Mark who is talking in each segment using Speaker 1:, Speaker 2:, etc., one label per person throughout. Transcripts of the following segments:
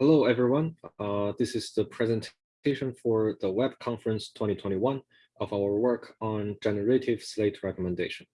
Speaker 1: Hello, everyone. Uh, this is the presentation for the Web Conference 2021 of our work on generative slate recommendation.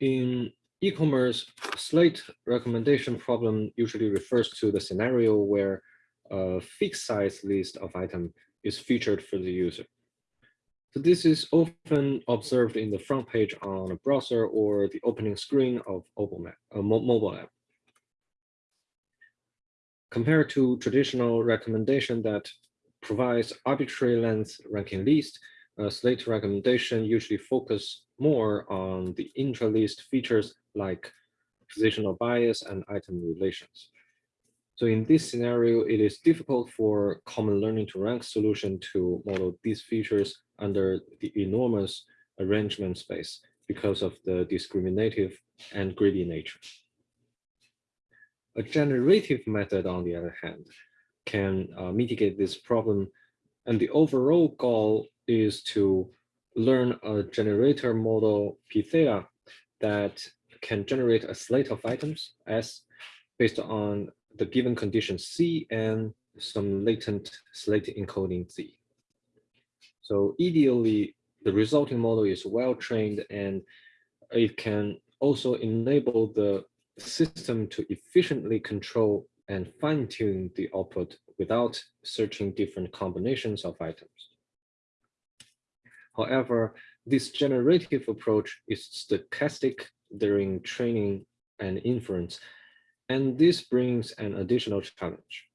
Speaker 1: In e-commerce, slate recommendation problem usually refers to the scenario where a fixed size list of item is featured for the user. So this is often observed in the front page on a browser or the opening screen of a mobile app compared to traditional recommendation that provides arbitrary length ranking list, uh, Slate recommendation usually focus more on the intra-list features like positional bias and item relations. So in this scenario, it is difficult for common learning to rank solution to model these features under the enormous arrangement space because of the discriminative and greedy nature. A generative method, on the other hand, can uh, mitigate this problem. And the overall goal is to learn a generator model P theta that can generate a slate of items S based on the given condition C and some latent slate encoding Z. So ideally, the resulting model is well trained and it can also enable the system to efficiently control and fine tune the output without searching different combinations of items. However, this generative approach is stochastic during training and inference, and this brings an additional challenge.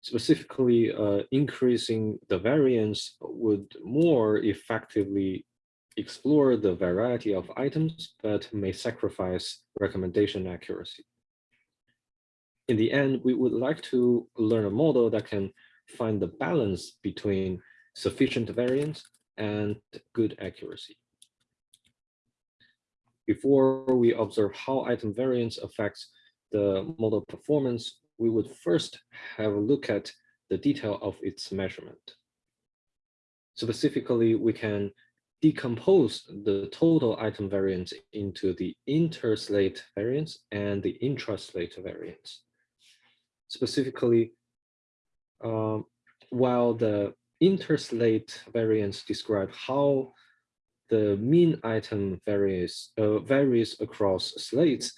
Speaker 1: Specifically, uh, increasing the variance would more effectively explore the variety of items, but may sacrifice recommendation accuracy. In the end, we would like to learn a model that can find the balance between sufficient variance and good accuracy. Before we observe how item variance affects the model performance, we would first have a look at the detail of its measurement. Specifically, we can decompose the total item variance into the interslate variance and the intraslate variance. Specifically, um, while the interslate variance describe how the mean item varies, uh, varies across slates,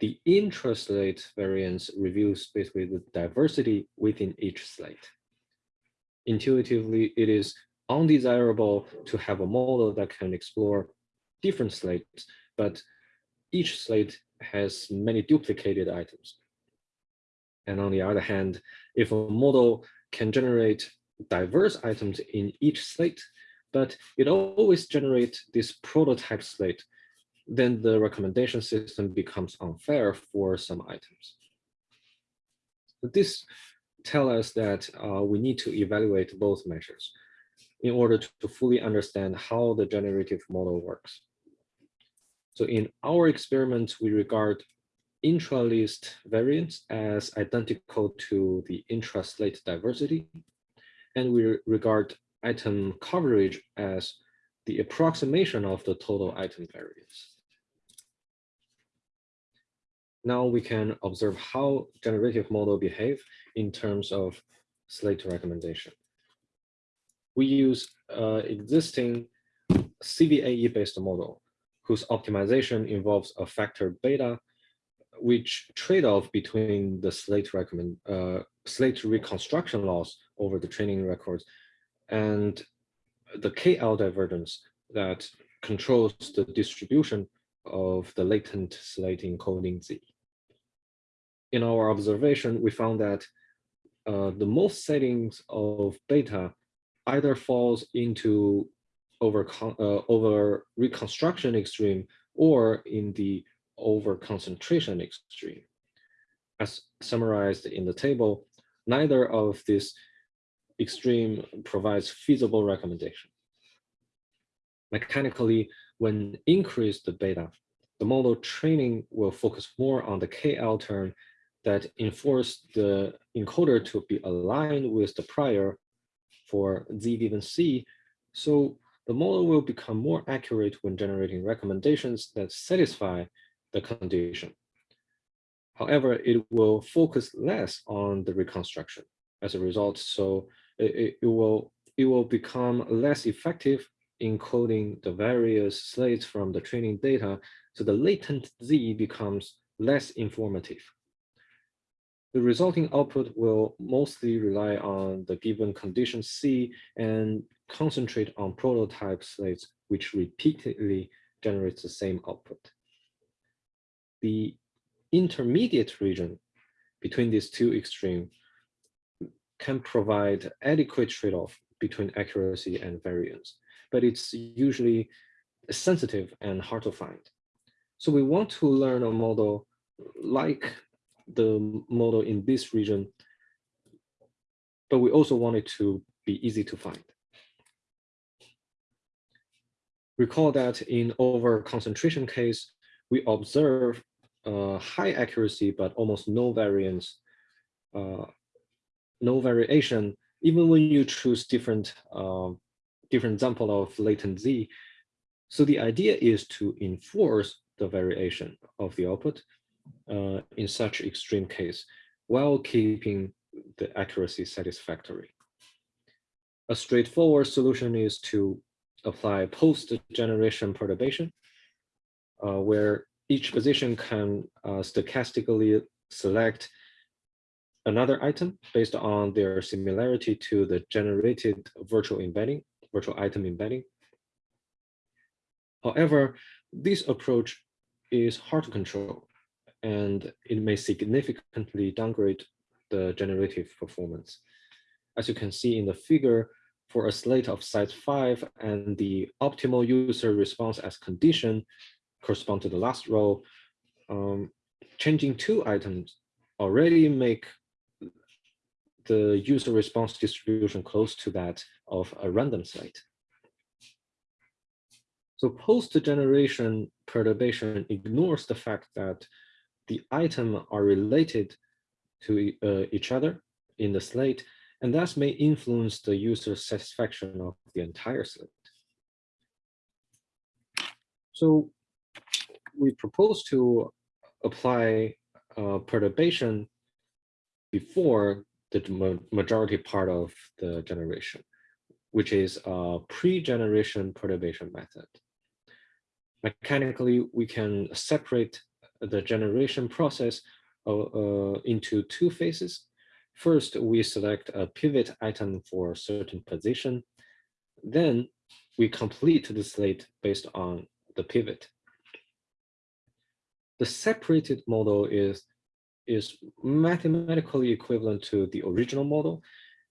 Speaker 1: the intraslate variance reveals basically the diversity within each slate. Intuitively, it is undesirable to have a model that can explore different slates, but each slate has many duplicated items. And on the other hand, if a model can generate diverse items in each slate, but it always generates this prototype slate, then the recommendation system becomes unfair for some items. This tells us that uh, we need to evaluate both measures in order to, fully understand how the generative model works. So in our experiments, we regard intra-list variance as identical to the intra-slate diversity, and we regard item coverage as the approximation of the total item variance. Now we can observe how generative model behave in terms of slate recommendation we use uh, existing CVAE-based model whose optimization involves a factor beta, which trade-off between the slate recommend uh, slate reconstruction loss over the training records and the KL divergence that controls the distribution of the latent slate encoding Z. In our observation, we found that uh, the most settings of beta either falls into over, uh, over reconstruction extreme or in the over concentration extreme. As summarized in the table, neither of this extreme provides feasible recommendation. Mechanically, when increase the beta, the model training will focus more on the KL term that enforce the encoder to be aligned with the prior for z given c. So the model will become more accurate when generating recommendations that satisfy the condition. However, it will focus less on the reconstruction as a result. So it, it, will it will become less effective in coding the various slates from the training data. So the latent Z becomes less informative. The resulting output will mostly rely on the given condition C and concentrate on prototype slates, which repeatedly generates the same output. The intermediate region between these two extremes can provide adequate trade-off between accuracy and variance, but it's usually sensitive and hard to find. So we want to learn a model like the model in this region, but we also want it to be easy to find. Recall that in over concentration case, we observe uh, high accuracy, but almost no variance, uh, no variation, even when you choose different, uh, different sample of latent Z. So the idea is to enforce the variation of the output uh, in such extreme case while keeping the accuracy satisfactory. A straightforward solution is to apply post-generation perturbation, uh, where each position can uh, stochastically select another item based on their similarity to the generated virtual embedding, virtual item embedding. However, this approach is hard to control and it may significantly downgrade the generative performance. As you can see in the figure, for a slate of size five and the optimal user response as condition correspond to the last row, um, changing two items already make the user response distribution close to that of a random slate. So post-generation perturbation ignores the fact that the item are related to uh, each other in the slate, and thus may influence the user satisfaction of the entire slate. So we propose to apply uh, perturbation before the ma majority part of the generation, which is a pre-generation perturbation method. Mechanically, we can separate the generation process uh, uh, into two phases. First, we select a pivot item for a certain position. Then we complete the slate based on the pivot. The separated model is, is mathematically equivalent to the original model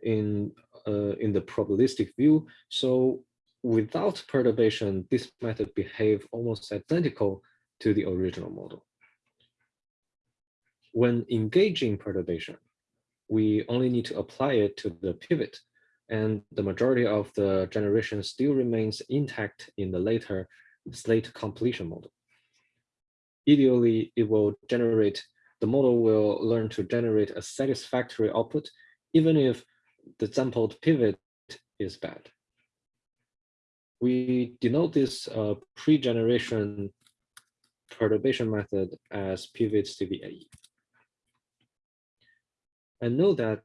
Speaker 1: in, uh, in the probabilistic view. So without perturbation, this method behave almost identical to the original model when engaging perturbation, we only need to apply it to the pivot and the majority of the generation still remains intact in the later slate completion model. Ideally, it will generate, the model will learn to generate a satisfactory output, even if the sampled pivot is bad. We denote this uh, pre-generation perturbation method as pivot CVAE. And know that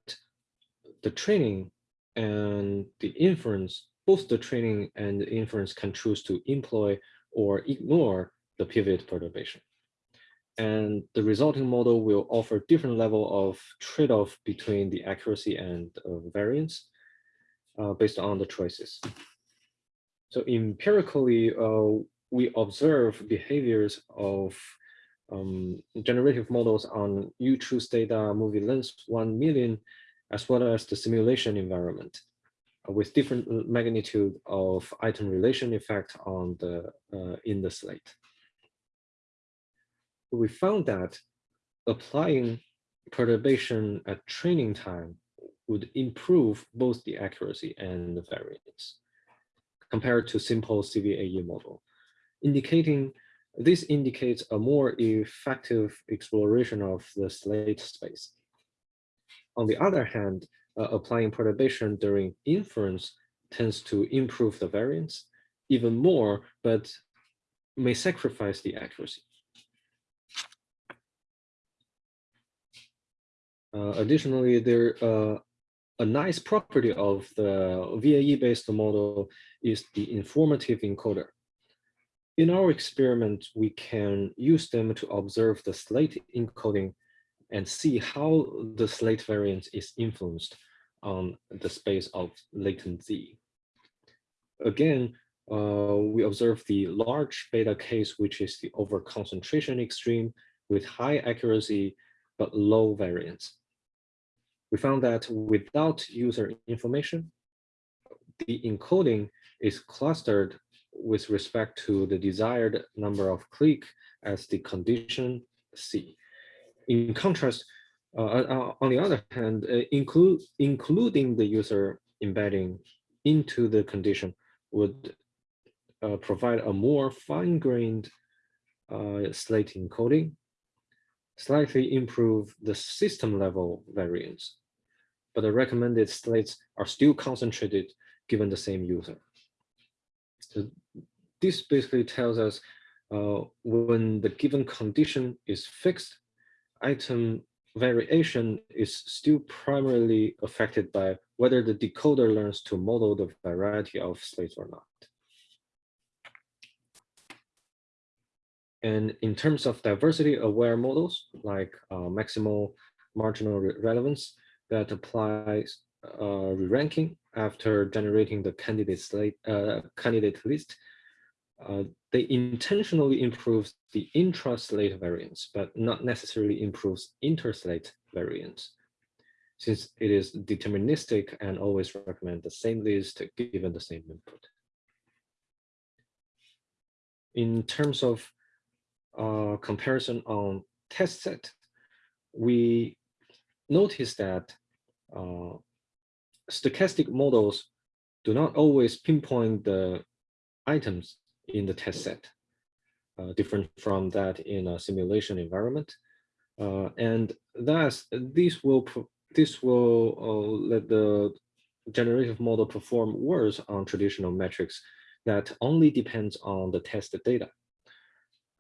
Speaker 1: the training and the inference, both the training and the inference can choose to employ or ignore the pivot perturbation. And the resulting model will offer different level of trade-off between the accuracy and uh, variance uh, based on the choices. So empirically, uh, we observe behaviors of um, generative models on U-Truth data MovieLens 1 million, as well as the simulation environment uh, with different magnitude of item relation effect on the uh, in the slate. We found that applying perturbation at training time would improve both the accuracy and the variance compared to simple CVAE model, indicating this indicates a more effective exploration of the slate space. On the other hand, uh, applying perturbation during inference tends to improve the variance even more, but may sacrifice the accuracy. Uh, additionally, there uh, a nice property of the VAE-based model is the informative encoder. In our experiment, we can use them to observe the slate encoding and see how the slate variance is influenced on the space of latent Z. Again, uh, we observe the large beta case, which is the overconcentration extreme with high accuracy, but low variance. We found that without user information, the encoding is clustered with respect to the desired number of click as the condition C. In contrast, uh, uh, on the other hand, uh, include, including the user embedding into the condition would uh, provide a more fine-grained uh, slate encoding, slightly improve the system level variance, but the recommended slates are still concentrated given the same user. So this basically tells us uh, when the given condition is fixed, item variation is still primarily affected by whether the decoder learns to model the variety of slates or not. And in terms of diversity aware models like uh, maximal marginal re relevance that applies uh, re-ranking after generating the candidate slate uh, candidate list, uh, they intentionally improve the intra-slate variance, but not necessarily improves inter-slate variance, since it is deterministic and always recommend the same list given the same input. In terms of uh, comparison on test set, we notice that uh, stochastic models do not always pinpoint the items in the test set, uh, different from that in a simulation environment. Uh, and thus, this will this will uh, let the generative model perform worse on traditional metrics that only depends on the test data.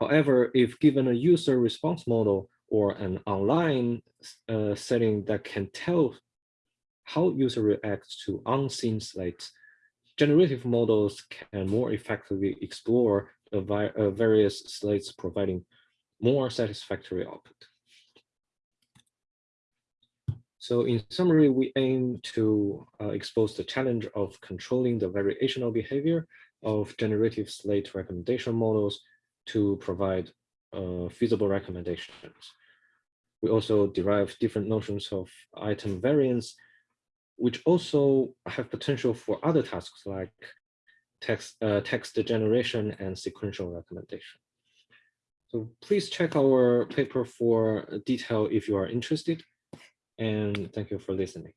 Speaker 1: However, if given a user response model or an online uh, setting that can tell how user reacts to unseen slates, generative models can more effectively explore the uh, various slates providing more satisfactory output. So in summary, we aim to uh, expose the challenge of controlling the variational behavior of generative slate recommendation models to provide uh, feasible recommendations. We also derive different notions of item variance, which also have potential for other tasks like text, uh, text generation and sequential recommendation. So please check our paper for detail if you are interested. And thank you for listening.